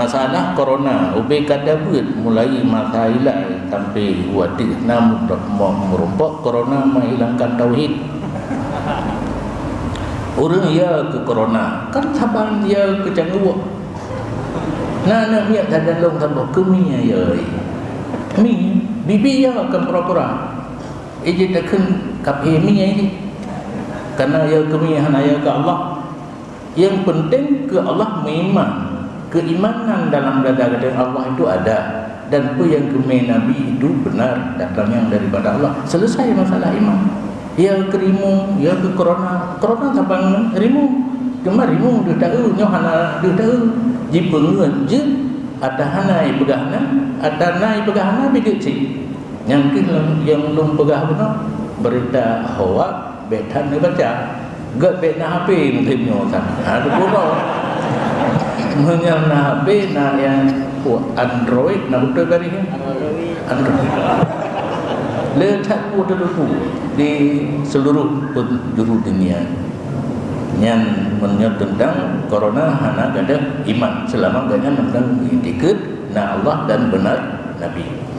masalah corona ubi kata ber mulai masa ilai sampai wadi namun merumpok corona menghilangkan tauhid. Orang ya ke corona kan sabang ya ke cangguak nah nak tak ada long tambah kemi ya mi bibi ya akan pura-pura. Ije takkan kapi mi ya ini karena ya kemi hanya ke Allah. Yang penting ke Allah memang keimanan dalam dada dada Allah itu ada. Dan apa yang kemai Nabi itu benar datang yang daripada Allah. Selesai masalah iman. Ya kerimu ya ke corona. Corona sabang rimu. Cuma rimu dia tahu nyohana dia tahu jika ngen je ada hanai pegahna ada nai pegahna bigit si yang kin yang lum pegah benar berita hawa betan baca. Gak betna HP mungkin nyotan ada mengenal HP na yang Android. Na betul kali ni? Android. Letak pada dulu di seluruh penjuru dunia. Yang menyebut tentang corona hanya ada iman. Selama banyak tentang itikad na Allah dan benar Nabi